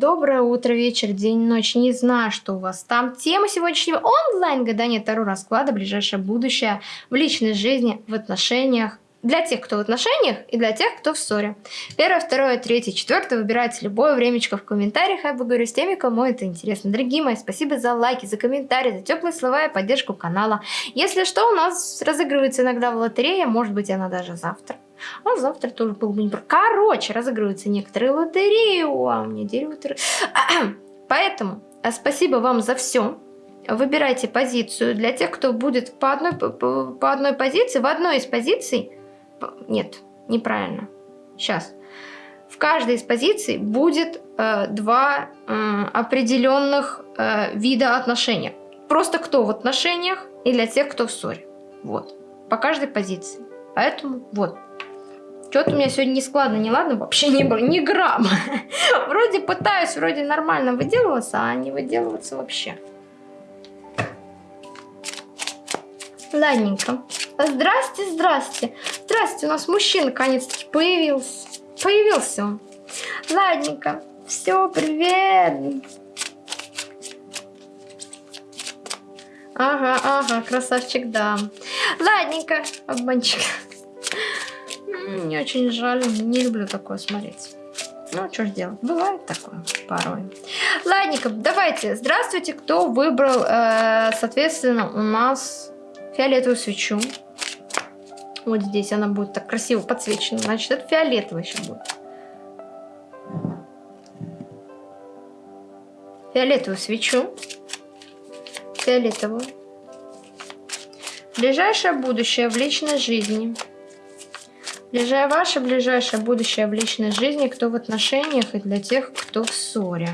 доброе утро, вечер, день, ночь. Не знаю, что у вас там. Тема сегодняшнего онлайн-гадания Таро расклада ближайшее будущее в личной жизни, в отношениях. Для тех, кто в отношениях, и для тех, кто в ссоре. Первое, второе, третье, четвертое. Выбирайте любое времечко в комментариях. Я поговорю с теми, кому это интересно. Дорогие мои, спасибо за лайки, за комментарии, за теплые слова и поддержку канала. Если что, у нас разыгрывается иногда в лотерее. Может быть, она даже завтра. А завтра тоже был бы не... Короче, разыгрываются некоторые лотереи. О, а у меня дерево... Поэтому э, спасибо вам за все. Выбирайте позицию. Для тех, кто будет по одной, по одной позиции, в одной из позиций... Нет, неправильно. Сейчас. В каждой из позиций будет э, два э, определенных э, вида отношений. Просто кто в отношениях и для тех, кто в ссоре. Вот. По каждой позиции. Поэтому вот. Что-то у меня сегодня не складно, не ладно, вообще не было ни грамма. Вроде пытаюсь, вроде нормально выделываться, а не выделываться вообще. Ладненько. Здрасте, здрасте. Здрасте, у нас мужчина наконец-таки появился. Появился он. Ладненько. Все, привет. Ага, ага, красавчик, да. Ладненько, обманчик. Мне очень жаль, не люблю такое смотреть. Ну, что ж делать, бывает такое порой. Ладненько, давайте, здравствуйте, кто выбрал, э, соответственно, у нас фиолетовую свечу. Вот здесь она будет так красиво подсвечена, значит, это фиолетовый еще будет. Фиолетовую свечу. Фиолетовую. Ближайшее будущее в личной жизни – Ближайшее ваше ближайшее будущее в личной жизни, кто в отношениях и для тех, кто в ссоре.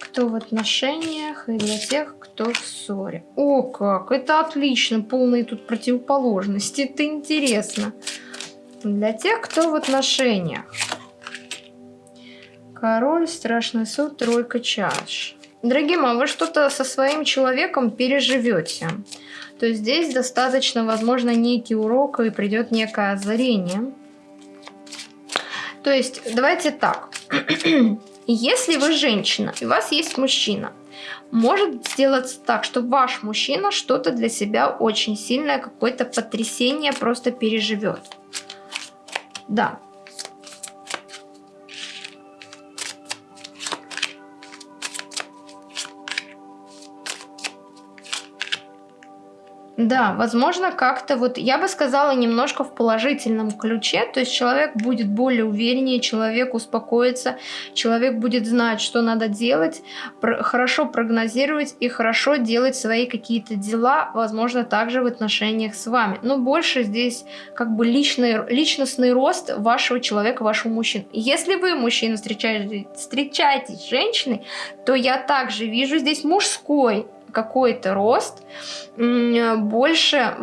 Кто в отношениях и для тех, кто в ссоре. О, как! Это отлично! Полные тут противоположности. Это интересно. Для тех, кто в отношениях. Король, страшный суд, тройка чаш. Дорогие мои, вы что-то со своим человеком переживете то здесь достаточно, возможно, некий урок и придет некое озарение. То есть, давайте так. Если вы женщина, и у вас есть мужчина, может сделаться так, что ваш мужчина что-то для себя очень сильное, какое-то потрясение просто переживет. Да, Да, возможно, как-то вот, я бы сказала, немножко в положительном ключе, то есть человек будет более увереннее, человек успокоится, человек будет знать, что надо делать, про хорошо прогнозировать и хорошо делать свои какие-то дела, возможно, также в отношениях с вами. Но больше здесь как бы личный, личностный рост вашего человека, вашего мужчины. Если вы, мужчина, встречаетесь, встречаетесь с женщиной, то я также вижу здесь мужской какой-то рост больше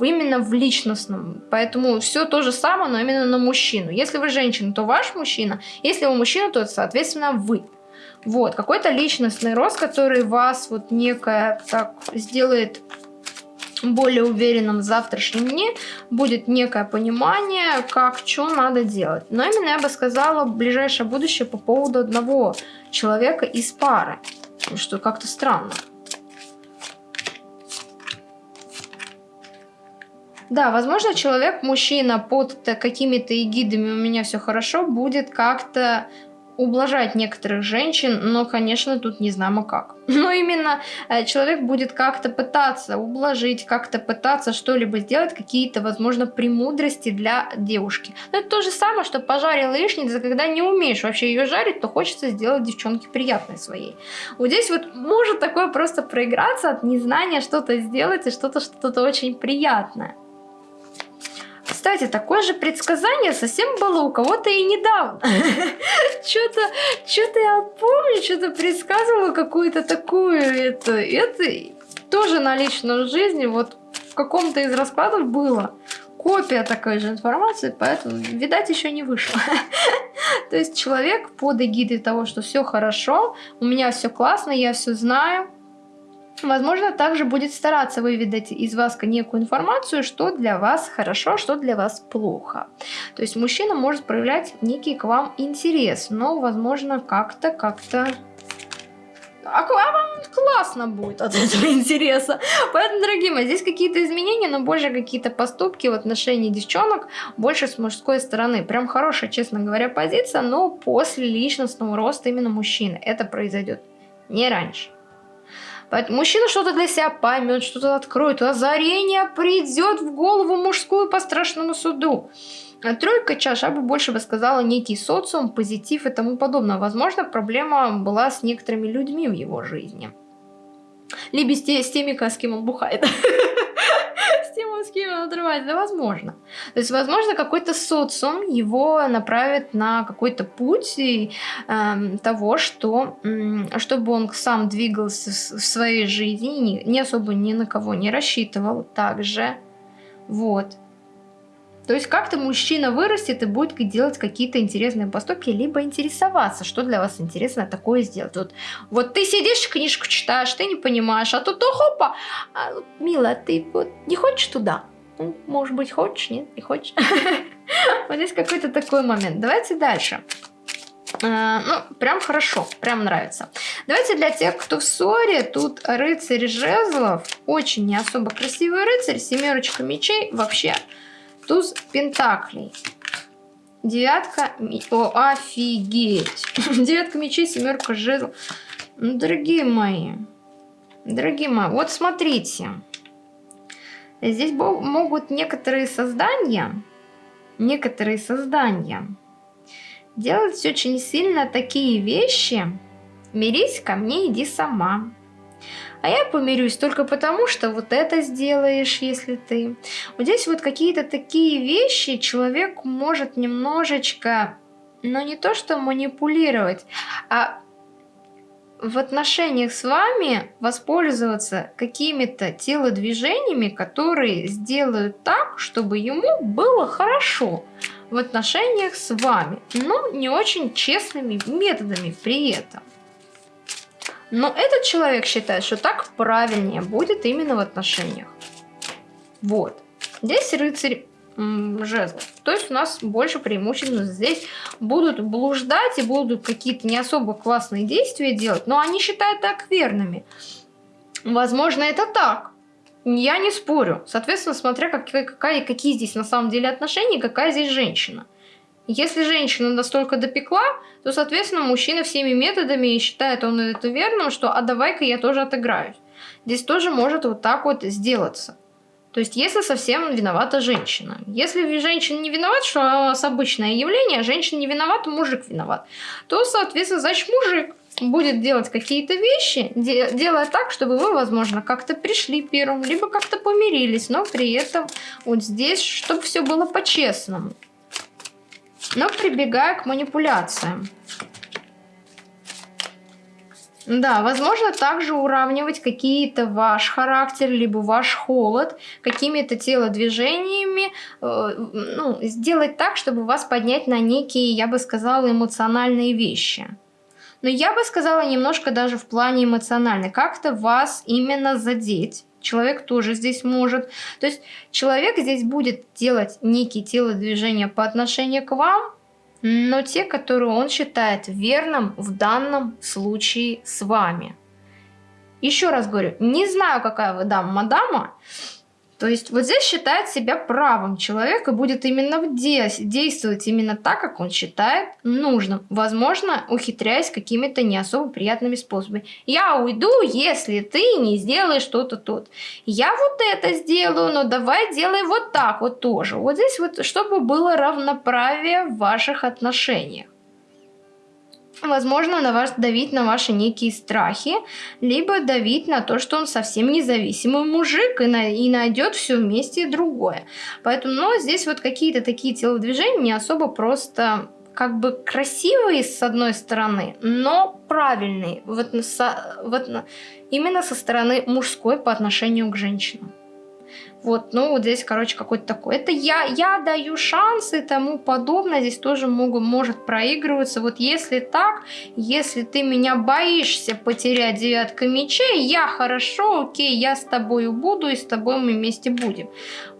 именно в личностном. Поэтому все то же самое, но именно на мужчину. Если вы женщина, то ваш мужчина. Если вы мужчина, то, соответственно, вы. Вот, какой-то личностный рост, который вас вот некое так сделает более уверенным в завтрашнем дне, будет некое понимание, как, что надо делать. Но именно я бы сказала ближайшее будущее по поводу одного человека из пары, что как-то странно. Да, возможно, человек, мужчина под какими-то эгидами «у меня все хорошо» будет как-то ублажать некоторых женщин, но, конечно, тут не знамо как. Но именно э, человек будет как-то пытаться ублажить, как-то пытаться что-либо сделать, какие-то, возможно, премудрости для девушки. Но это то же самое, что пожарил яичницу, когда не умеешь вообще ее жарить, то хочется сделать девчонке приятной своей. Вот здесь вот может такое просто проиграться от незнания что-то сделать и что-то что-то очень приятное. Кстати, такое же предсказание совсем было у кого-то и недавно. Что-то что-то я помню, что-то предсказывала какую-то такую, это, это тоже на личной жизни, вот в каком-то из раскладов было копия такой же информации, поэтому, видать, еще не вышло. То есть человек под эгидой того, что все хорошо, у меня все классно, я все знаю, Возможно, также будет стараться выведать из вас некую информацию, что для вас хорошо, что для вас плохо. То есть мужчина может проявлять некий к вам интерес, но, возможно, как-то, как-то а вам классно будет от этого интереса. Поэтому, дорогие мои, здесь какие-то изменения, но больше какие-то поступки в отношении девчонок, больше с мужской стороны. Прям хорошая, честно говоря, позиция, но после личностного роста именно мужчины. Это произойдет не раньше. Мужчина что-то для себя поймет, что-то откроет, озарение придет в голову мужскую по страшному суду. А тройка чаш, я бы больше бы сказала некий социум, позитив и тому подобное. Возможно, проблема была с некоторыми людьми в его жизни. Либо с теми, с кем он бухает. С тем, с кем он отрывается. Да, возможно. То есть, возможно, какой-то социум его направит на какой-то путь и, э, того, что, э, чтобы он сам двигался в своей жизни, не особо ни на кого не рассчитывал также. Вот. То есть как-то мужчина вырастет и будет делать какие-то интересные поступки, либо интересоваться, что для вас интересно такое сделать. Вот, вот ты сидишь, книжку читаешь, ты не понимаешь, а тут о, хопа, а, мила, ты вот не хочешь туда? Ну, может быть, хочешь, нет, не хочешь. Вот здесь какой-то такой момент. Давайте дальше. А, ну, прям хорошо, прям нравится. Давайте для тех, кто в ссоре, тут рыцарь жезлов, очень не особо красивый рыцарь, семерочка мечей, вообще Туз пентаклей. Девятка... О, офигеть. Девятка мечей, семерка жезл. Ну, дорогие мои. Дорогие мои, вот смотрите. Здесь могут некоторые создания, некоторые создания делать очень сильно такие вещи. Мирись ко мне, иди сама. А я помирюсь только потому, что вот это сделаешь, если ты. Вот здесь вот какие-то такие вещи человек может немножечко, но не то что манипулировать, а в отношениях с вами воспользоваться какими-то телодвижениями, которые сделают так, чтобы ему было хорошо в отношениях с вами, но не очень честными методами при этом. Но этот человек считает, что так правильнее будет именно в отношениях. Вот. Здесь рыцарь жезлов. То есть у нас больше преимущественно здесь будут блуждать и будут какие-то не особо классные действия делать, но они считают так верными. Возможно, это так. Я не спорю. Соответственно, смотря как, какая, какие здесь на самом деле отношения, какая здесь женщина. Если женщина настолько допекла, то, соответственно, мужчина всеми методами считает он это верным, что «а давай-ка я тоже отыграюсь». Здесь тоже может вот так вот сделаться. То есть, если совсем виновата женщина. Если женщина не виновата, что нас обычное явление, а женщина не виновата, мужик виноват, то, соответственно, значит, мужик будет делать какие-то вещи, де делая так, чтобы вы, возможно, как-то пришли первым, либо как-то помирились, но при этом вот здесь, чтобы все было по-честному но прибегая к манипуляциям. Да, возможно также уравнивать какие-то ваш характер, либо ваш холод какими-то телодвижениями, э, ну, сделать так, чтобы вас поднять на некие, я бы сказала, эмоциональные вещи. Но я бы сказала немножко даже в плане эмоциональной, как-то вас именно задеть человек тоже здесь может. То есть человек здесь будет делать некие телодвижения по отношению к вам, но те, которые он считает верным в данном случае с вами. Еще раз говорю, не знаю, какая вы дама, мадама, то есть вот здесь считает себя правым человек и будет именно действовать именно так, как он считает нужным. Возможно, ухитряясь какими-то не особо приятными способами. Я уйду, если ты не сделаешь что-то тут. Я вот это сделаю, но давай делай вот так вот тоже. Вот здесь вот, чтобы было равноправие в ваших отношениях возможно, на вас давить на ваши некие страхи, либо давить на то, что он совсем независимый мужик и, на, и найдет все вместе другое. Поэтому, ну, здесь вот какие-то такие телодвижения не особо просто как бы красивые с одной стороны, но правильные вот, со, вот, именно со стороны мужской по отношению к женщинам. Вот, ну вот здесь, короче, какой-то такой. Это я, я даю шансы и тому подобное. Здесь тоже могу, может проигрываться. Вот если так, если ты меня боишься потерять девятка мечей, я хорошо, окей, я с тобой буду и с тобой мы вместе будем.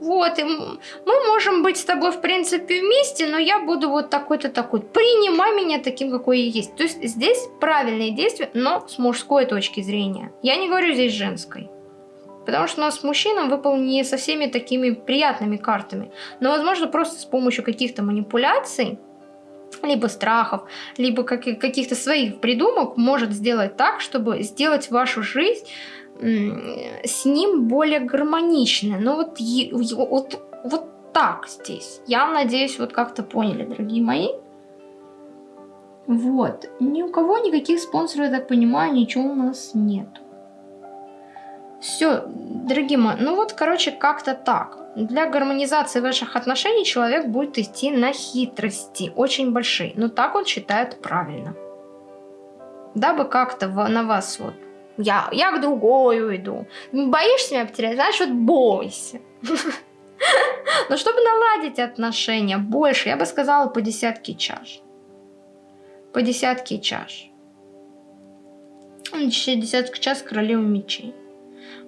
Вот, и мы можем быть с тобой, в принципе, вместе, но я буду вот такой-то такой. Принимай меня таким, какой я есть. То есть здесь правильные действия, но с мужской точки зрения. Я не говорю здесь женской. Потому что у нас мужчинам выпал не со всеми такими приятными картами. Но, возможно, просто с помощью каких-то манипуляций, либо страхов, либо каких-то своих придумок может сделать так, чтобы сделать вашу жизнь с ним более гармоничной. Ну вот, вот, вот так здесь. Я надеюсь, вот как-то поняли, дорогие мои. Вот. Ни у кого никаких спонсоров, я так понимаю, ничего у нас нету. Все, дорогие мои, ну вот, короче, как-то так. Для гармонизации ваших отношений человек будет идти на хитрости, очень большие. Но так он считает правильно. Дабы как-то на вас вот... Я, я к другой уйду. Боишься меня потерять? Знаешь, вот бойся. Но чтобы наладить отношения больше, я бы сказала, по десятке чаш. По десятке чаш. Десятка чаш королевы мечей.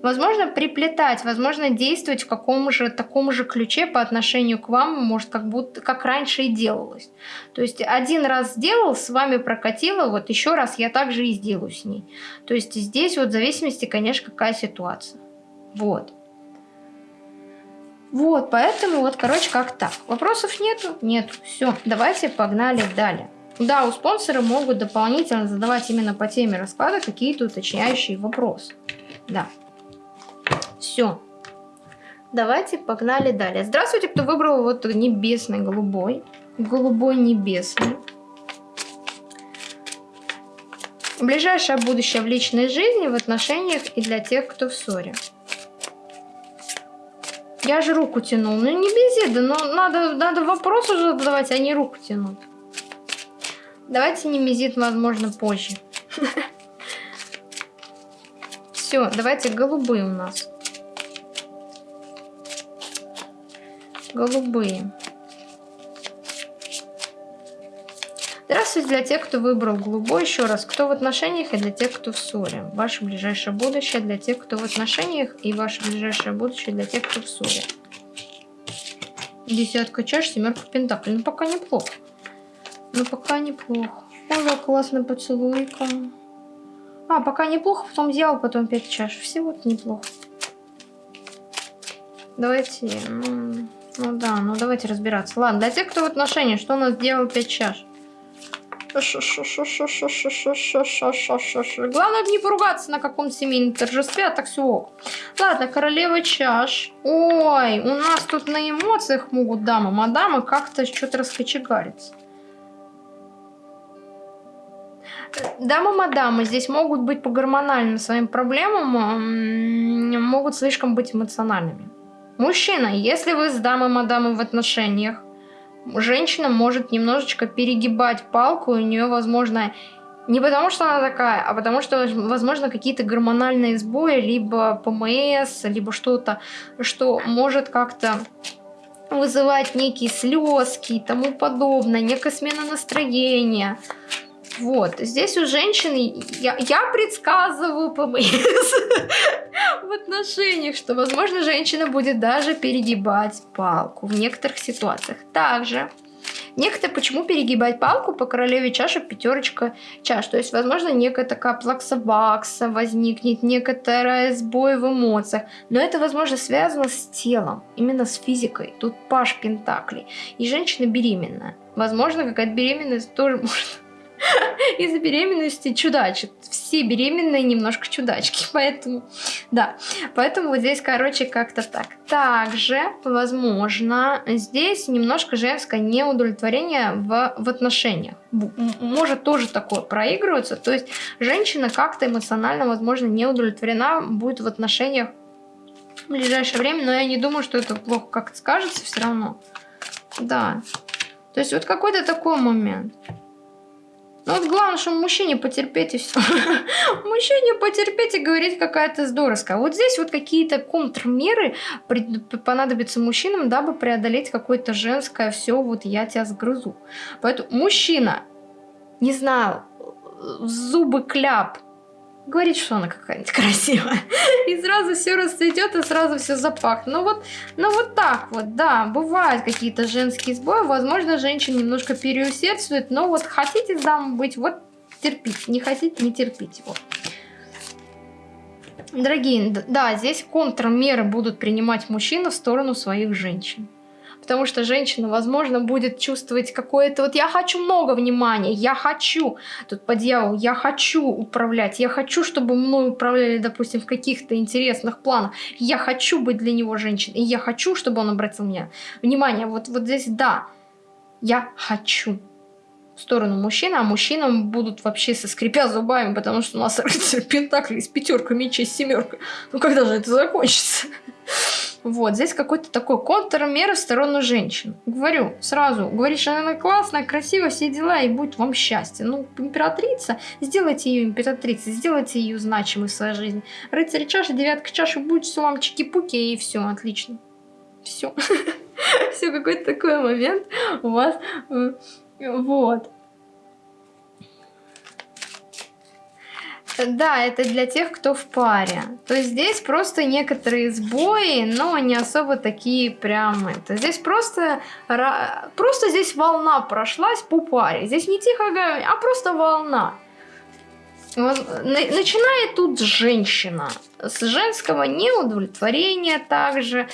Возможно, приплетать, возможно, действовать в каком же таком же ключе по отношению к вам, может, как будто как раньше и делалось. То есть один раз сделал, с вами прокатило, вот еще раз я также и сделаю с ней. То есть здесь вот в зависимости, конечно, какая ситуация. Вот. Вот, поэтому вот, короче, как так. Вопросов нету? Нет. Все, давайте погнали далее. Да, у спонсора могут дополнительно задавать именно по теме расклада какие-то уточняющие вопросы. Да. Все. Давайте погнали далее. Здравствуйте, кто выбрал вот небесный голубой. Голубой небесный. Ближайшее будущее в личной жизни, в отношениях и для тех, кто в ссоре. Я же руку тянул. Ну не без еды, но надо, надо вопрос уже задавать, а не руку тянуть. Давайте не мизит, возможно, позже. Все, давайте голубые у нас. Голубые. Здравствуйте для тех, кто выбрал голубой. Еще раз, кто в отношениях и для тех, кто в ссоре. Ваше ближайшее будущее для тех, кто в отношениях и ваше ближайшее будущее для тех, кто в ссоре. Десятка чаш, семерка пентаклей. Ну, пока неплохо. Ну, пока неплохо. Ой, классная поцелуйка. А, пока неплохо, потом взял, потом 5 чаш. Всего-то неплохо. Давайте, ну, ну да, ну давайте разбираться. Ладно, для тех, кто в отношениях, что у нас делал 5 чаш? Главное не поругаться на каком-то семейном торжестве, а так все ок. Ладно, королева чаш. Ой, у нас тут на эмоциях могут дамы, мадамы как-то что-то раскочегариться. Дамы-мадамы здесь могут быть по гормональным своим проблемам, могут слишком быть эмоциональными. Мужчина, если вы с дамой-мадамой в отношениях, женщина может немножечко перегибать палку, у нее, возможно, не потому что она такая, а потому что, возможно, какие-то гормональные сбои, либо ПМС, либо что-то, что может как-то вызывать некие слезки и тому подобное, некая смена настроения. Вот, здесь у женщины, я, я предсказываю ПМС в отношениях, что, возможно, женщина будет даже перегибать палку в некоторых ситуациях. Также, некоторые, почему перегибать палку по королеве чаши пятерочка чаш, то есть, возможно, некая такая плаксобакса возникнет, некоторая сбой в эмоциях, но это, возможно, связано с телом, именно с физикой, тут паш пентаклей, и женщина беременная. Возможно, какая-то беременность тоже может из-за беременности чудачит. Все беременные немножко чудачки, поэтому, да. Поэтому вот здесь, короче, как-то так. Также, возможно, здесь немножко женское неудовлетворение в, в отношениях. Может тоже такое проигрываться. То есть женщина как-то эмоционально, возможно, не удовлетворена будет в отношениях в ближайшее время, но я не думаю, что это плохо как-то скажется все равно. Да. То есть вот какой-то такой момент. Ну вот главное, что мужчине потерпеть и все. Мужчине потерпеть и говорить какая-то здоровская. Вот здесь вот какие-то контрмеры понадобятся мужчинам, дабы преодолеть какое-то женское все, вот я тебя сгрызу. Поэтому мужчина, не знаю, зубы кляп, говорит, что она какая-нибудь красивая. И сразу все расцветет, и сразу все запахнет. Ну вот, ну вот так вот, да, бывают какие-то женские сбои. Возможно, женщина немножко переусердствует, но вот хотите дам быть, вот терпите. Не хотите, не терпите. Вот. Дорогие, да, здесь контрмеры будут принимать мужчины в сторону своих женщин потому что женщина, возможно, будет чувствовать какое-то вот я хочу много внимания, я хочу, тут по дьяволу, я хочу управлять, я хочу, чтобы мной управляли, допустим, в каких-то интересных планах, я хочу быть для него женщиной, я хочу, чтобы он обратил меня внимание, вот, вот здесь да, я хочу в сторону мужчины, а мужчинам будут вообще со скрипя зубами, потому что у нас рыцарь Пентакли с пятеркой мечей, с семеркой. Ну когда же это закончится? Вот, здесь какой-то такой контрмер в сторону женщин. Говорю сразу, говоришь, она классная, красивая, все дела, и будет вам счастье. Ну, императрица, сделайте ее императрицей, сделайте ее значимой в своей жизни. Рыцарь чаши, девятка чаши, будет все вам чики-пуки, и все, отлично. Все. Все, какой-то такой момент у вас. Э, вот. Да, это для тех, кто в паре. То есть здесь просто некоторые сбои, но не особо такие прям это. Здесь просто, просто здесь волна прошлась по паре. Здесь не тихо, а просто волна. Начинает тут женщина. С женского неудовлетворения также,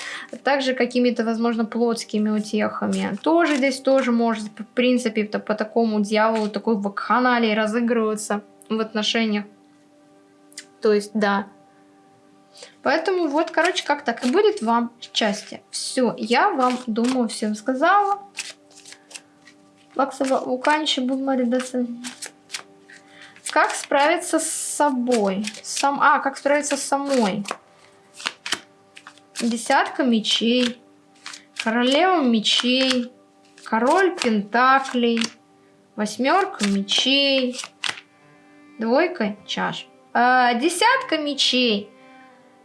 также какими-то, возможно, плотскими утехами. Тоже здесь тоже может, в принципе, по такому дьяволу, такой вакханалии разыгрываться в отношениях. То есть, да. Поэтому вот, короче, как так и будет вам счастье. Все, я вам, думаю, всем сказала. Лаксова уканчи бумаридаса. Как справиться с собой? Сам... А, как справиться с самой? Десятка мечей. Королева мечей. Король пентаклей. Восьмерка мечей. Двойка чаш. А, десятка мечей.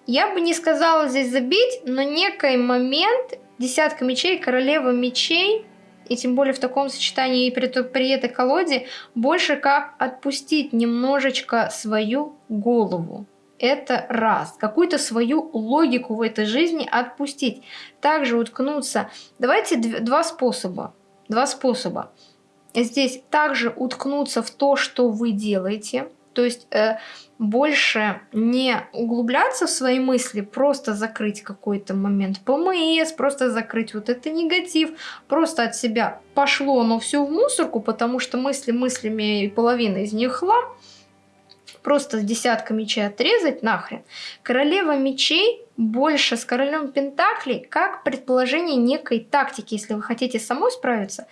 Я бы не сказала здесь забить, но некий момент, десятка мечей, королева мечей, и тем более в таком сочетании и при, при этой колоде, больше как отпустить немножечко свою голову. Это раз. Какую-то свою логику в этой жизни отпустить. Также уткнуться. Давайте два способа. Два способа. Здесь также уткнуться в то, что вы делаете. То есть... Э, больше не углубляться в свои мысли, просто закрыть какой-то момент ПМС, просто закрыть вот это негатив, просто от себя пошло оно все в мусорку, потому что мысли мыслями и половина из них хлам, просто с десятка мечей отрезать нахрен. Королева мечей больше с королем пентаклей как предположение некой тактики, если вы хотите самой справиться,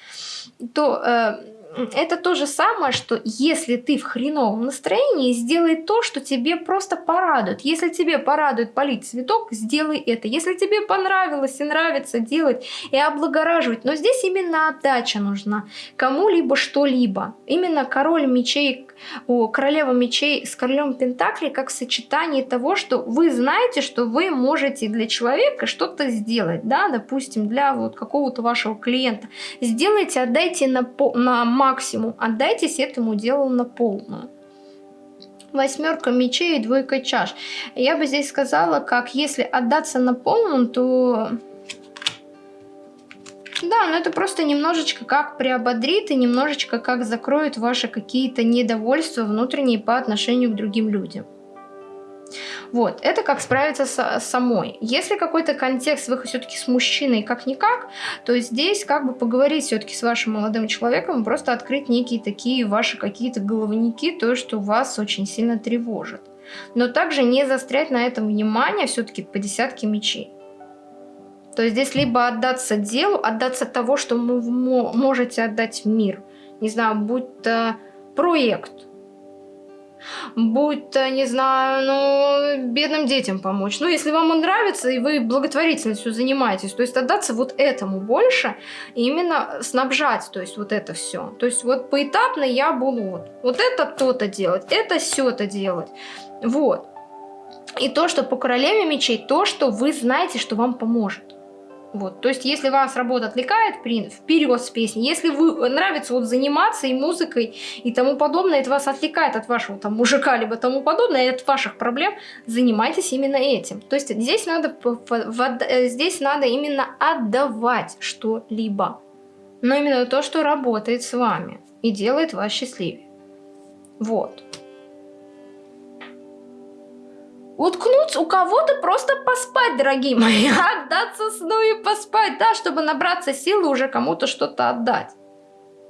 то э, это то же самое, что если ты в хреновом настроении, сделай то, что тебе просто порадует. Если тебе порадует полить цветок, сделай это. Если тебе понравилось и нравится делать и облагораживать, но здесь именно отдача нужна. Кому-либо что-либо. Именно король мечей, о, королева мечей с королем пентаклей как сочетание того, что вы знаете, что вы можете для человека что-то сделать. Да, допустим, для вот какого-то вашего клиента. Сделайте, отдайте на, на максимум. Отдайтесь этому делу на полную восьмерка мечей и двойка чаш. Я бы здесь сказала, как если отдаться на полную, то... Да, но это просто немножечко как приободрит и немножечко как закроет ваши какие-то недовольства внутренние по отношению к другим людям. Вот, это как справиться с самой. Если какой-то контекст вы все-таки с мужчиной как-никак, то здесь как бы поговорить все-таки с вашим молодым человеком, просто открыть некие такие ваши какие-то головники, то, что вас очень сильно тревожит. Но также не застрять на этом внимание все-таки по десятке мечей. То есть здесь либо отдаться делу, отдаться того, что вы можете отдать в мир. Не знаю, будь то проект, будь то, не знаю, ну, бедным детям помочь. Ну, если вам он нравится, и вы благотворительностью занимаетесь, то есть отдаться вот этому больше, именно снабжать, то есть вот это все. То есть вот поэтапно я буду вот, вот это то-то делать, это все-то делать. Вот. И то, что по королеве мечей, то, что вы знаете, что вам поможет. Вот, то есть, если вас работа отвлекает, вперед с песней. Если вы нравится вот заниматься и музыкой и тому подобное, это вас отвлекает от вашего там мужика либо тому подобное, и от ваших проблем, занимайтесь именно этим. То есть здесь надо, э, здесь надо именно отдавать что-либо. Но именно то, что работает с вами и делает вас счастливее. Вот уткнуться у кого-то просто поспать, дорогие мои, отдаться сну и поспать, да, чтобы набраться силы уже кому-то что-то отдать.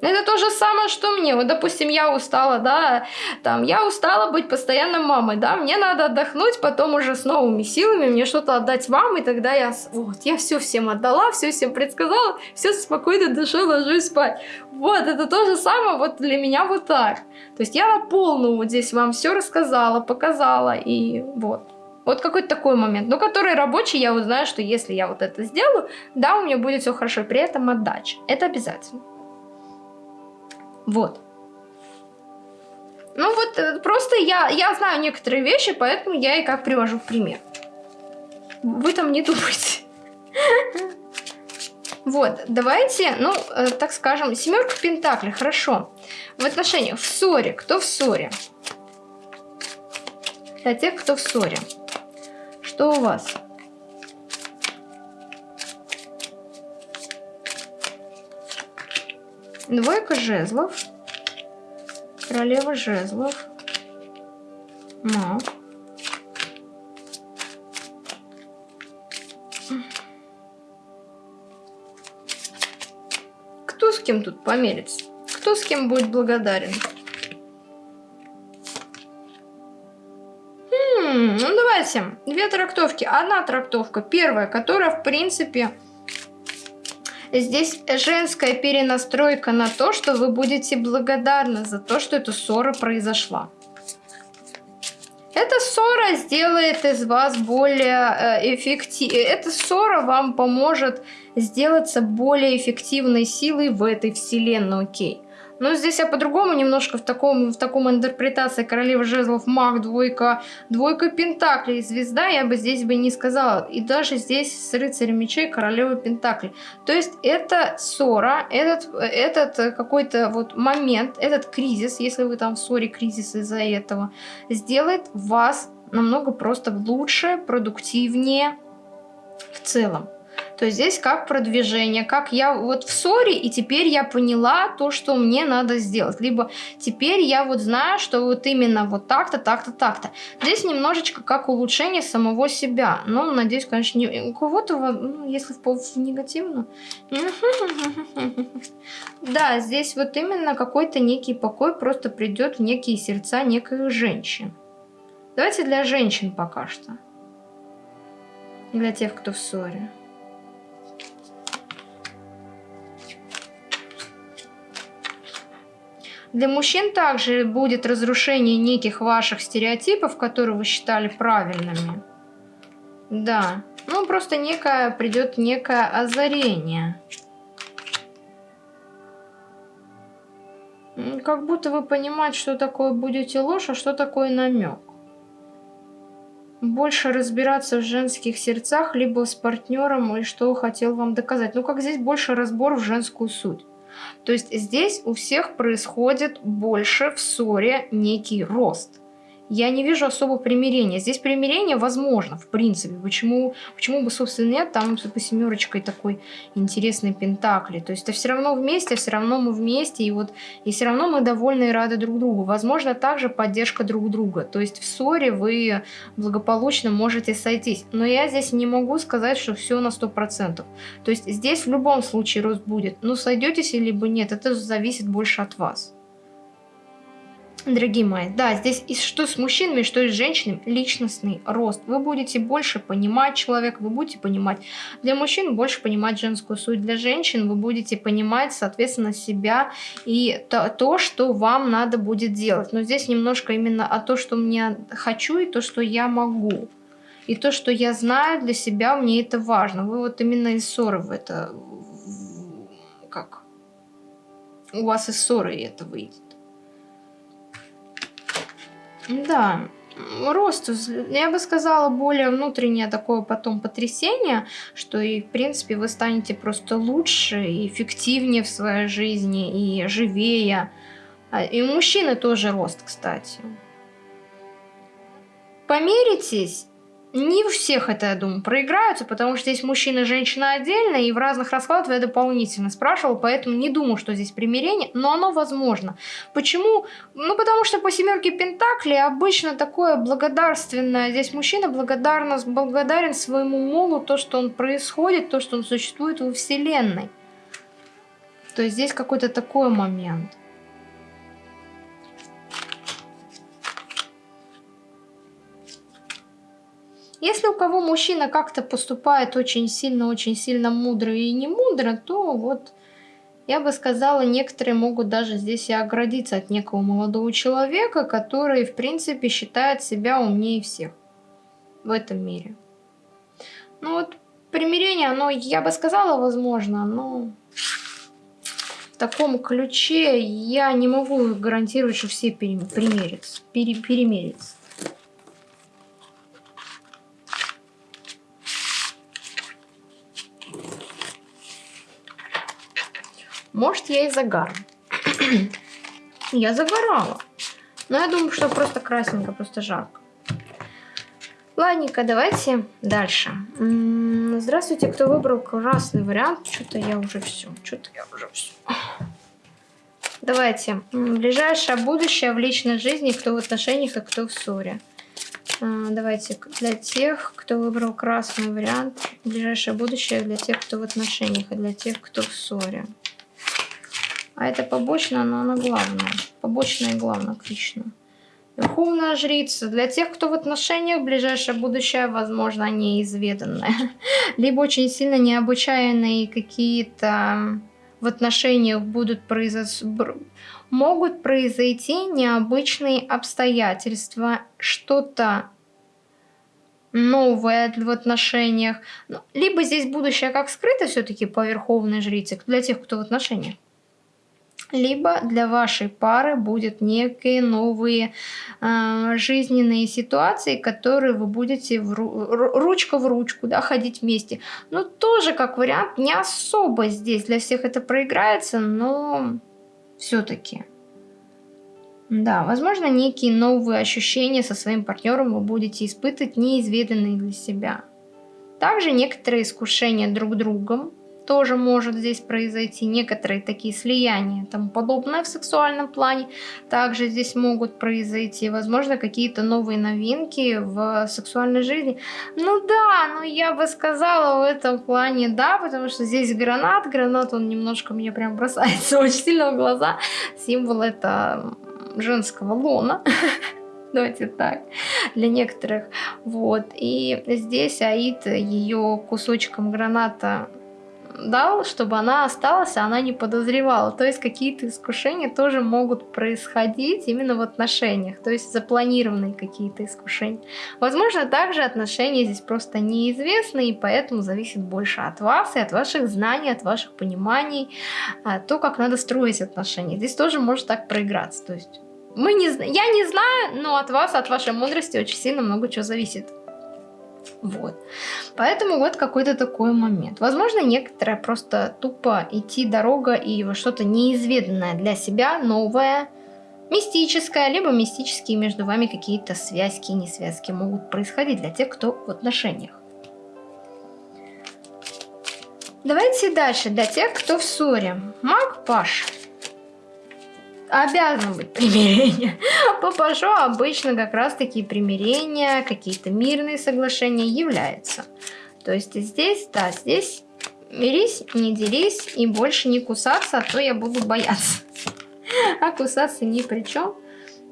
Это то же самое, что мне. Вот, допустим, я устала, да, там, я устала быть постоянно мамой, да, мне надо отдохнуть, потом уже с новыми силами мне что-то отдать вам, и тогда я, вот, я все всем отдала, все всем предсказала, все спокойно душой ложусь спать. Вот, это то же самое вот для меня вот так. То есть я на полную вот здесь вам все рассказала, показала, и вот. Вот какой-то такой момент, но который рабочий, я вот знаю, что если я вот это сделаю, да, у меня будет все хорошо, при этом отдача. Это обязательно. Вот. Ну вот, э, просто я, я знаю некоторые вещи, поэтому я и как привожу в пример. Вы там не думайте. Вот, давайте, ну, э, так скажем, семерка пентаклей, хорошо. В отношениях, в ссоре, кто в ссоре? Для тех, кто в ссоре. Что у вас? Двойка жезлов. Королева жезлов. Маг. Кто с кем тут померится? Кто с кем будет благодарен? Хм, ну давайте. Две трактовки. Одна трактовка. Первая, которая, в принципе, Здесь женская перенастройка на то, что вы будете благодарны за то, что эта ссора произошла. Эта ссора сделает из вас более э, эффективной. Эта ссора вам поможет сделаться более эффективной силой в этой вселенной, окей. Но здесь я по-другому немножко в таком, в таком интерпретации королева жезлов, маг, двойка, двойка пентаклей, звезда, я бы здесь бы не сказала. И даже здесь с рыцарем мечей королева пентаклей. То есть это ссора, этот, этот какой-то вот момент, этот кризис, если вы там в ссоре, кризис из-за этого, сделает вас намного просто лучше, продуктивнее в целом. То здесь как продвижение, как я вот в ссоре, и теперь я поняла то, что мне надо сделать. Либо теперь я вот знаю, что вот именно вот так-то, так-то, так-то. Здесь немножечко как улучшение самого себя. Но, надеюсь, конечно, не, у кого-то, ну, если в, в негативно. Да, здесь вот именно какой-то некий покой просто придет в некие сердца неких женщин. Давайте для женщин пока что. Для тех, кто в ссоре. Для мужчин также будет разрушение неких ваших стереотипов, которые вы считали правильными. Да. Ну, просто некое, придет некое озарение. Как будто вы понимаете, что такое будете ложь, а что такое намек. Больше разбираться в женских сердцах, либо с партнером, и что хотел вам доказать. Ну, как здесь больше разбор в женскую суть. То есть здесь у всех происходит больше в ссоре некий рост я не вижу особо примирения. Здесь примирение возможно, в принципе. Почему, почему бы, собственно, нет? Там по семерочкой такой интересный пентакли. То есть это все равно вместе, все равно мы вместе, и вот и все равно мы довольны и рады друг другу. Возможно, также поддержка друг друга. То есть в ссоре вы благополучно можете сойтись. Но я здесь не могу сказать, что все на 100%. То есть здесь в любом случае рост будет. Но сойдетесь либо нет, это зависит больше от вас. Дорогие мои, да, здесь и что с мужчинами, что и с женщинами, личностный рост. Вы будете больше понимать человека, вы будете понимать для мужчин больше понимать женскую суть, для женщин вы будете понимать, соответственно, себя и то, то что вам надо будет делать. Но здесь немножко именно о то, что мне хочу и то, что я могу. И то, что я знаю для себя, мне это важно. Вы вот именно из ссоры в это... Как? У вас из ссоры это выйдет. Да, рост, я бы сказала, более внутреннее такое потом потрясение, что и, в принципе, вы станете просто лучше и эффективнее в своей жизни, и живее. А, и у мужчины тоже рост, кстати. Померитесь не у всех это, я думаю, проиграются, потому что здесь мужчина и женщина отдельно, и в разных раскладах я дополнительно спрашивала, поэтому не думаю, что здесь примирение, но оно возможно. Почему? Ну, потому что по семерке Пентакли обычно такое благодарственное, здесь мужчина благодарно, благодарен своему молу, то, что он происходит, то, что он существует во Вселенной. То есть здесь какой-то такой момент. Если у кого мужчина как-то поступает очень сильно, очень сильно мудро и не мудро, то вот я бы сказала, некоторые могут даже здесь и оградиться от некого молодого человека, который, в принципе, считает себя умнее всех в этом мире. Ну вот, примирение, оно, я бы сказала, возможно, но в таком ключе я не могу гарантировать, что все перемирятся. Пере, перемирятся. Может, я и загар. я загорала. Но я думаю, что просто красненько, просто жарко. Ладненько, давайте дальше. Здравствуйте, кто выбрал красный вариант. Что-то я уже все. Что-то я уже все. Давайте. Ближайшее будущее в личной жизни, кто в отношениях, а кто в ссоре. А, давайте для тех, кто выбрал красный вариант. Ближайшее будущее для тех, кто в отношениях, а для тех, кто в ссоре. А это побочно, но она главная. Побочная и главная, отлично. Верховная жрица. Для тех, кто в отношениях, ближайшее будущее, возможно, неизведанное. Либо очень сильно необычайные какие-то в отношениях будут произойти, могут произойти необычные обстоятельства, что-то новое в отношениях. Ну, либо здесь будущее как скрыто все-таки по верховной жрице, для тех, кто в отношениях либо для вашей пары будет некие новые э, жизненные ситуации, которые вы будете в ру ручка в ручку да, ходить вместе. Но тоже как вариант не особо здесь для всех это проиграется, но все-таки. Да, возможно, некие новые ощущения со своим партнером вы будете испытывать, неизведанные для себя. Также некоторые искушения друг другом, тоже может здесь произойти. Некоторые такие слияния и тому подобное в сексуальном плане также здесь могут произойти. Возможно, какие-то новые новинки в сексуальной жизни. Ну да, но я бы сказала в этом плане да, потому что здесь гранат. Гранат, он немножко мне прям бросается очень сильно в глаза. Символ это женского лона. Давайте так, для некоторых. Вот. И здесь Аид ее кусочком граната дал, чтобы она осталась, а она не подозревала. То есть какие-то искушения тоже могут происходить именно в отношениях, то есть запланированные какие-то искушения. Возможно, также отношения здесь просто неизвестны, и поэтому зависит больше от вас и от ваших знаний, от ваших пониманий, а, то, как надо строить отношения. Здесь тоже может так проиграться. То есть мы не, я не знаю, но от вас, от вашей мудрости очень сильно много чего зависит. Вот. Поэтому вот какой-то такой момент. Возможно, некоторые просто тупо идти дорога и что-то неизведанное для себя, новое, мистическое, либо мистические между вами какие-то связки и несвязки могут происходить для тех, кто в отношениях. Давайте дальше, для тех, кто в ссоре. Маг Паш обязано быть примирение. По обычно как раз таки примирения, какие-то мирные соглашения являются. То есть здесь, да, здесь мирись, не делись и больше не кусаться, а то я буду бояться. А кусаться ни при чем.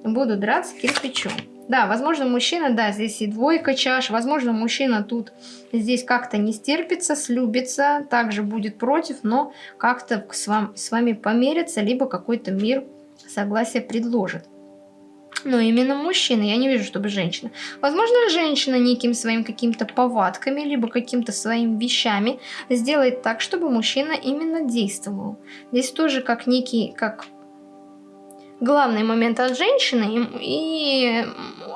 буду драться кирпичом. Да, возможно, мужчина, да, здесь и двойка чаш. Возможно, мужчина тут здесь как-то не стерпится, слюбится, также будет против, но как-то с, вам, с вами померится, либо какой-то мир согласие предложит. Но именно мужчина, я не вижу, чтобы женщина. Возможно, женщина неким своим каким-то повадками, либо каким-то своими вещами сделает так, чтобы мужчина именно действовал. Здесь тоже как некий, как главный момент от женщины, и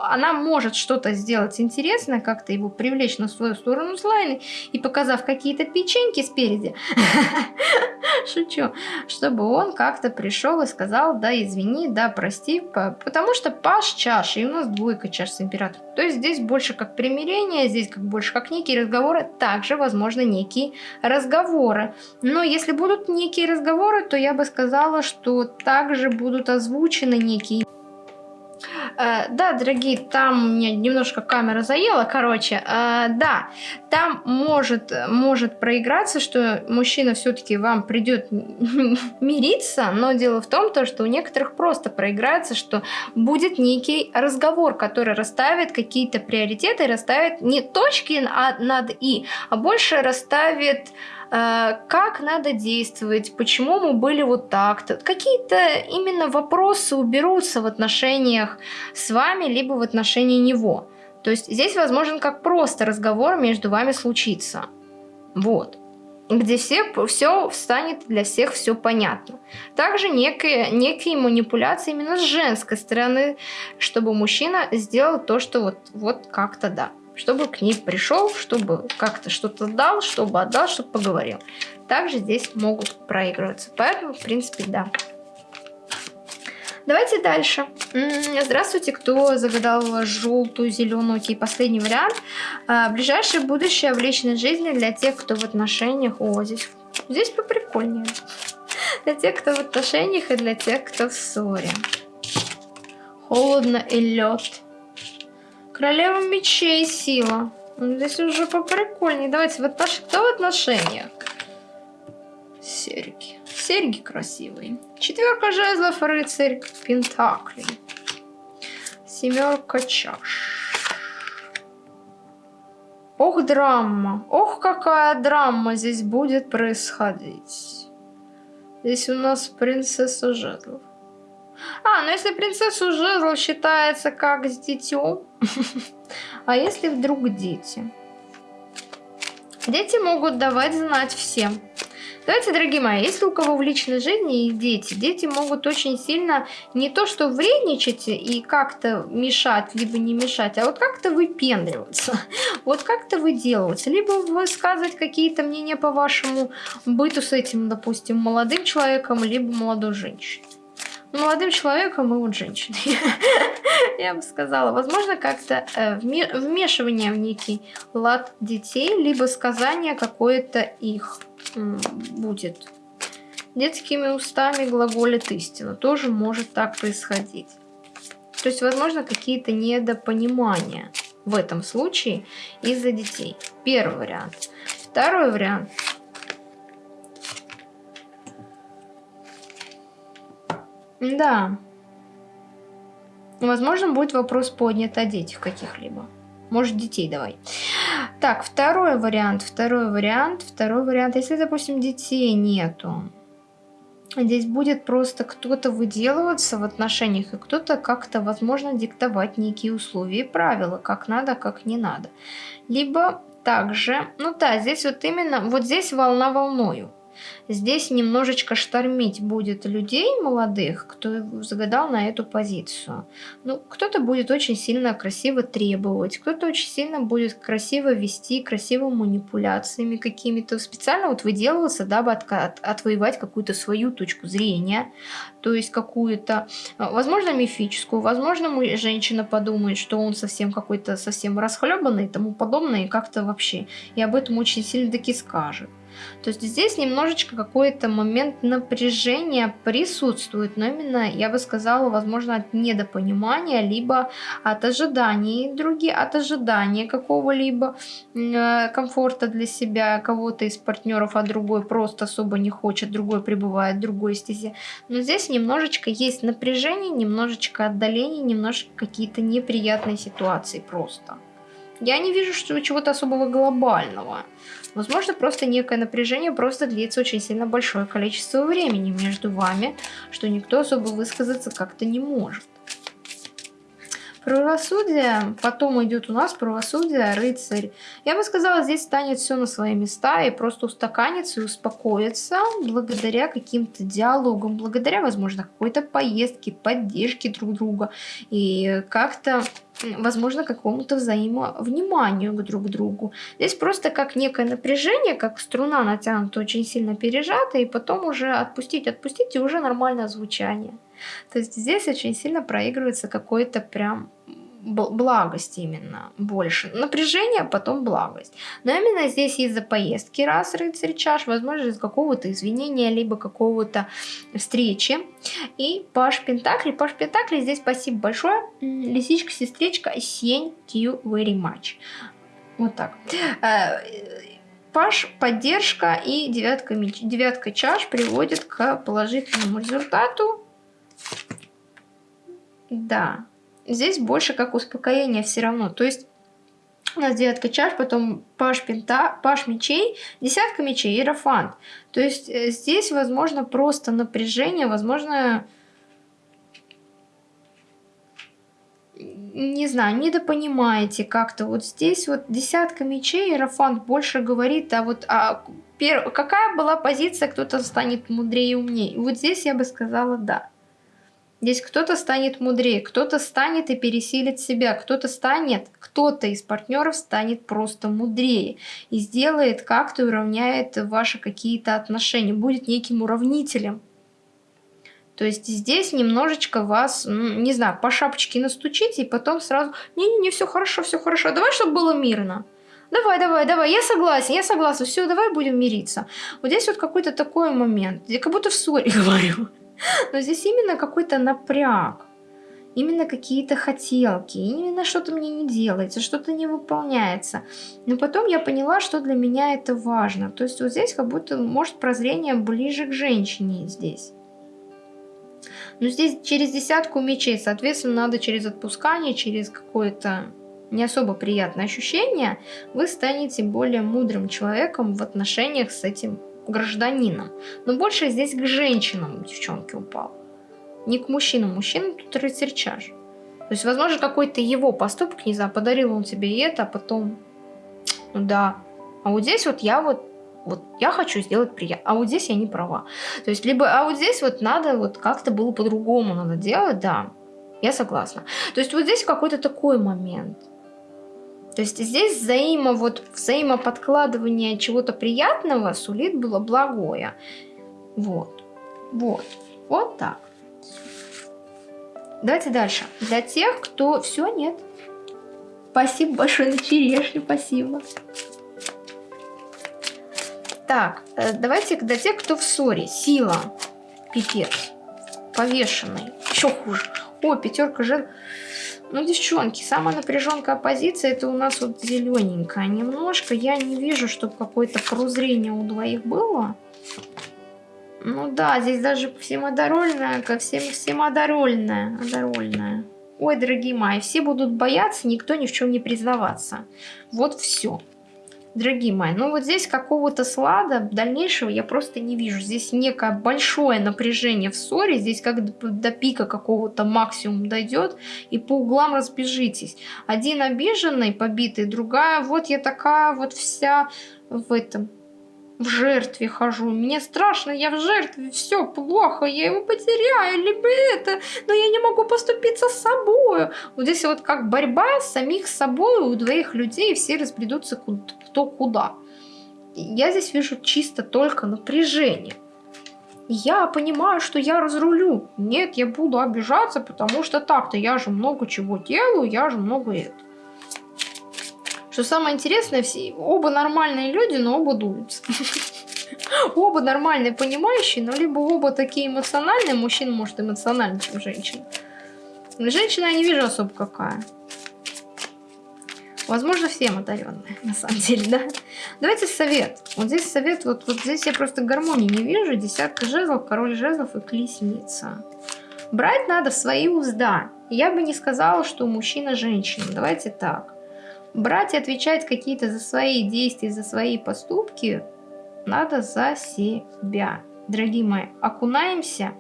она может что-то сделать интересное, как-то его привлечь на свою сторону слайны, и показав какие-то печеньки спереди, шучу, чтобы он как-то пришел и сказал, да, извини, да, прости, потому что паш чаш, и у нас двойка чаш с императором. То есть здесь больше как примирение, здесь как больше как некие разговоры, также, возможно, некие разговоры. Но если будут некие разговоры, то я бы сказала, что также будут озвучены некие Э, да, дорогие, там меня немножко камера заела, короче. Э, да, там может, может проиграться, что мужчина все-таки вам придет мириться, но дело в том, то, что у некоторых просто проиграется, что будет некий разговор, который расставит какие-то приоритеты, расставит не точки над «и», а больше расставит как надо действовать, почему мы были вот так-то. Какие-то именно вопросы уберутся в отношениях с вами, либо в отношении него. То есть здесь возможен как просто разговор между вами случится. Вот где все, все станет для всех все понятно. Также некие, некие манипуляции именно с женской стороны, чтобы мужчина сделал то, что вот, вот как-то да чтобы к ней пришел, чтобы как-то что-то дал, чтобы отдал, чтобы поговорил. Также здесь могут проигрываться. Поэтому, в принципе, да. Давайте дальше. Здравствуйте, кто загадал желтую, зеленую, окей, последний вариант. А, ближайшее будущее в личной жизни для тех, кто в отношениях. О, здесь, здесь поприкольнее. Для тех, кто в отношениях и для тех, кто в ссоре. Холодно и лед. Королева мечей сила. Ну, здесь уже поприкольнее. Давайте, вот отнош... кто в отношениях? Серьги. Серьги красивые. Четверка жезлов, рыцарь пентаклей. Семерка чаш. Ох, драма. Ох, какая драма здесь будет происходить. Здесь у нас принцесса жезлов. А, ну если принцессу жезл считается как с детем, а если вдруг дети? Дети могут давать знать всем. Давайте, дорогие мои, если у кого в личной жизни есть дети, дети могут очень сильно не то что вредничать и как-то мешать, либо не мешать, а вот как-то выпендриваться, вот как-то выделываться, либо высказывать какие-то мнения по вашему быту с этим, допустим, молодым человеком, либо молодой женщиной молодым человеком и вот женщиной. Я бы сказала, возможно, как-то э, вмешивание в некий лад детей, либо сказание какое-то их будет. Детскими устами глаголит истину. Тоже может так происходить. То есть, возможно, какие-то недопонимания в этом случае из-за детей. Первый вариант. Второй вариант – Да. Возможно, будет вопрос поднят о детях каких-либо. Может, детей давай. Так, второй вариант, второй вариант, второй вариант. Если, допустим, детей нету, здесь будет просто кто-то выделываться в отношениях, и кто-то как-то, возможно, диктовать некие условия и правила, как надо, как не надо. Либо также, ну да, здесь вот именно, вот здесь волна волною. Здесь немножечко штормить будет людей молодых, кто загадал на эту позицию. Ну, кто-то будет очень сильно красиво требовать, кто-то очень сильно будет красиво вести, красиво манипуляциями какими-то, специально вот выделываться, дабы от, от, отвоевать какую-то свою точку зрения, то есть какую-то, возможно, мифическую, возможно, женщина подумает, что он совсем какой-то совсем расхлебанный и тому подобное, и как-то вообще, и об этом очень сильно таки скажет. То есть здесь немножечко какой-то момент напряжения присутствует, но именно, я бы сказала, возможно, от недопонимания, либо от ожиданий других, от ожидания какого-либо э, комфорта для себя, кого-то из партнеров, а другой просто особо не хочет, другой пребывает в другой стезе. Но здесь немножечко есть напряжение, немножечко отдаление, немножечко какие-то неприятные ситуации просто. Я не вижу что чего-то особого глобального. Возможно, просто некое напряжение просто длится очень сильно большое количество времени между вами, что никто особо высказаться как-то не может. Правосудие, потом идет у нас правосудие, рыцарь. Я бы сказала, здесь станет все на свои места и просто устаканится и успокоится благодаря каким-то диалогам, благодаря, возможно, какой-то поездке, поддержке друг друга и как-то возможно, какому-то взаимовниманию к друг другу. Здесь просто как некое напряжение, как струна натянута, очень сильно пережата, и потом уже отпустить, отпустить, и уже нормальное звучание. То есть здесь очень сильно проигрывается какой-то прям благость именно больше. Напряжение, а потом благость. Но именно здесь из-за поездки раз рыцарь чаш, возможно, из какого-то извинения, либо какого-то встречи. И Паш Пентакли. Паш Пентакли здесь спасибо большое. Лисичка, сестричка, thank you very much. Вот так. Э, Паш, поддержка и девятка, меч, девятка чаш приводит к положительному результату. Да здесь больше как успокоение все равно. То есть у нас девятка чаш, потом паш пента, паш мечей, десятка мечей, иерофант. То есть э, здесь, возможно, просто напряжение, возможно, не знаю, недопонимаете как-то. Вот здесь вот десятка мечей, иерофант больше говорит, а вот а, пер... какая была позиция, кто-то станет мудрее и умнее. Вот здесь я бы сказала да. Здесь кто-то станет мудрее, кто-то станет и пересилит себя, кто-то станет, кто-то из партнеров станет просто мудрее и сделает как-то уравняет ваши какие-то отношения, будет неким уравнителем. То есть здесь немножечко вас, не знаю, по шапочке настучите и потом сразу, не-не-не, все хорошо, все хорошо, давай, чтобы было мирно. Давай, давай, давай, я согласен, я согласен, все, давай будем мириться. Вот здесь вот какой-то такой момент, я как будто в ссоре говорю. Но здесь именно какой-то напряг. Именно какие-то хотелки, именно что-то мне не делается, что-то не выполняется. Но потом я поняла, что для меня это важно. То есть вот здесь как будто, может, прозрение ближе к женщине здесь. Но здесь через десятку мечей, соответственно, надо через отпускание, через какое-то не особо приятное ощущение, вы станете более мудрым человеком в отношениях с этим гражданином. Но больше здесь к женщинам девчонки упал. Не к мужчинам. Мужчинам тут рыцарь. То есть, возможно, какой-то его поступок, не знаю, подарил он тебе и это, а потом, ну да. А вот здесь вот я вот, вот я хочу сделать приятно, а вот здесь я не права. То есть, либо, а вот здесь вот надо вот как-то было по-другому надо делать, да, я согласна. То есть, вот здесь какой-то такой момент. То есть здесь взаимо, вот, взаимоподкладывание чего-то приятного сулит было благое. Вот. Вот. Вот так. Давайте дальше. Для тех, кто... Все, нет. Спасибо большое на черешню, спасибо. Так, э, давайте для тех, кто в ссоре. Сила. Пипец. Повешенный. Еще хуже. О, пятерка жен. Ну, девчонки, самая напряженная позиция это у нас вот зелененькая немножко. Я не вижу, чтобы какое-то прозрение у двоих было. Ну да, здесь даже всемодорольная, ко всем всемодорольная, одорольная. Ой, дорогие мои, все будут бояться, никто ни в чем не признаваться. Вот все. Дорогие мои, ну вот здесь какого-то слада дальнейшего я просто не вижу. Здесь некое большое напряжение в ссоре, здесь как до, до пика какого-то максимум дойдет, и по углам разбежитесь. Один обиженный, побитый, другая, вот я такая вот вся в этом, в жертве хожу. Мне страшно, я в жертве, все плохо, я его потеряю, либо это, но я не могу поступиться с собой. Вот здесь вот как борьба самих с собой у двоих людей, все разбредутся кто куда. Я здесь вижу чисто только напряжение. Я понимаю, что я разрулю. Нет, я буду обижаться, потому что так-то я же много чего делаю, я же много это. Что самое интересное, все, оба нормальные люди, но оба дуются. Оба нормальные, понимающие, но либо оба такие эмоциональные, мужчина может эмоциональнее, чем женщина. Женщина я не вижу особо какая. Возможно, всем одаренные, на самом деле, да? Давайте совет. Вот здесь совет, вот, вот здесь я просто гармонии не вижу. Десятка жезлов, король жезлов и колесница. Брать надо свои узда. Я бы не сказала, что мужчина женщина. Давайте так. Брать и отвечать какие-то за свои действия, за свои поступки надо за себя. Дорогие мои, окунаемся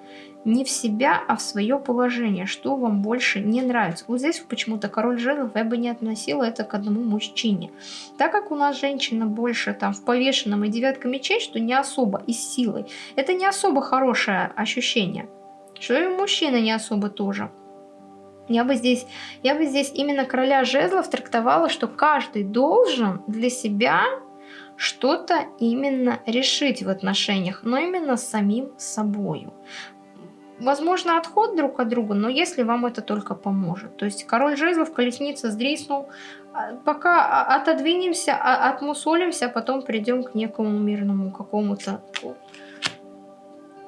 не в себя, а в свое положение, что вам больше не нравится. Вот здесь почему-то король жезлов я бы не относила это к одному мужчине. Так как у нас женщина больше там в повешенном и девятка мечей, что не особо и с силой, это не особо хорошее ощущение. Что и мужчина не особо тоже. Я бы здесь, я бы здесь именно короля жезлов трактовала, что каждый должен для себя что-то именно решить в отношениях, но именно с самим собою. Возможно, отход друг от друга, но если вам это только поможет. То есть король жезлов, колесница сдриснул. А, пока отодвинемся, а, отмусолимся, а потом придем к некому мирному какому-то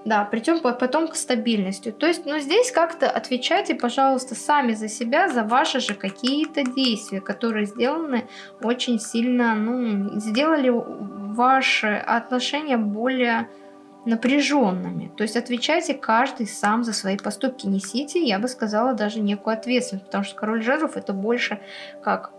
да, придем потом к стабильности. То есть, ну здесь как-то отвечайте, пожалуйста, сами за себя, за ваши же какие-то действия, которые сделаны очень сильно, ну, сделали ваши отношения более напряженными. То есть отвечайте каждый сам за свои поступки. Несите, я бы сказала, даже некую ответственность, потому что король жезлов это больше как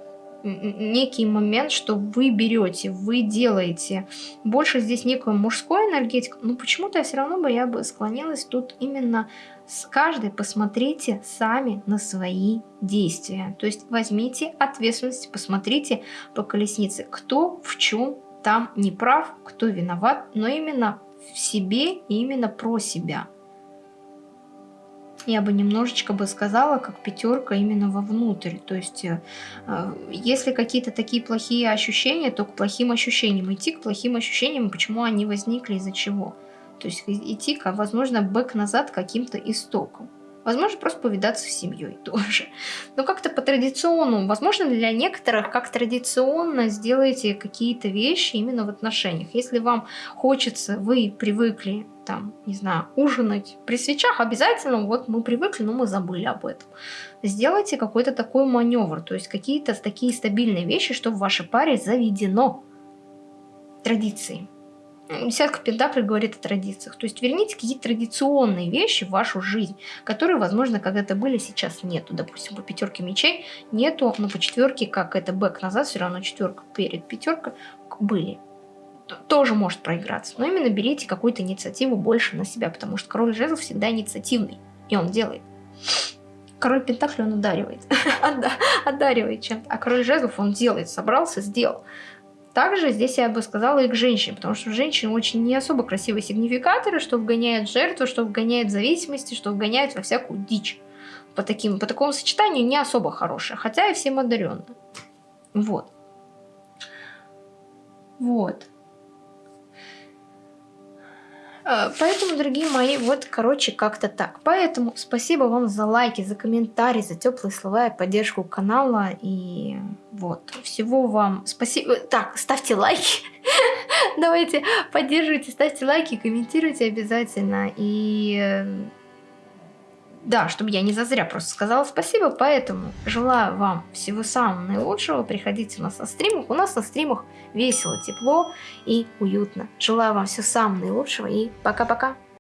некий момент, что вы берете, вы делаете. Больше здесь некую мужскую энергетику, но почему-то я все равно бы я бы склонилась тут именно с каждой посмотрите сами на свои действия. То есть возьмите ответственность, посмотрите по колеснице, кто в чем там не прав, кто виноват, но именно в себе и именно про себя я бы немножечко бы сказала, как пятерка именно вовнутрь. То есть, э, если какие-то такие плохие ощущения, то к плохим ощущениям. Идти к плохим ощущениям, почему они возникли, из-за чего. То есть идти, возможно, бэк-назад каким-то истоком. Возможно, просто повидаться с семьей тоже. Но как-то по традиционному, возможно, для некоторых, как традиционно сделайте какие-то вещи именно в отношениях. Если вам хочется, вы привыкли, там, не знаю, ужинать при свечах, обязательно, вот мы привыкли, но мы забыли об этом. Сделайте какой-то такой маневр, то есть какие-то такие стабильные вещи, что в вашей паре заведено традиции. Десятка Пентаклей говорит о традициях. То есть верните какие-то традиционные вещи в вашу жизнь, которые, возможно, когда-то были, сейчас нету. Допустим, по пятерке мечей нету, но по четверке, как это бэк назад, все равно четверка перед пятеркой были. Тоже может проиграться. Но именно берите какую-то инициативу больше на себя, потому что король жезлов всегда инициативный. И он делает. Король Пентаклей он ударивает. Одаривает чем-то. А король жезлов он делает. Собрался, сделал. Также здесь я бы сказала и к женщине, потому что женщины очень не особо красивые сигнификаторы, что вгоняют жертву, что вгоняют в зависимости, что вгоняют во всякую дичь. По, таким, по такому сочетанию не особо хорошее, хотя и всем одаренные. Вот. Вот. А, поэтому, дорогие мои, вот, короче, как-то так. Поэтому спасибо вам за лайки, за комментарии, за теплые слова и поддержку канала. И вот, всего вам спасибо. Так, ставьте лайки. Давайте поддерживайте, ставьте лайки, комментируйте обязательно. И да, чтобы я не зазря просто сказала спасибо, поэтому желаю вам всего самого наилучшего, приходите у нас на стримах, у нас на стримах весело, тепло и уютно. Желаю вам всего самого наилучшего и пока-пока!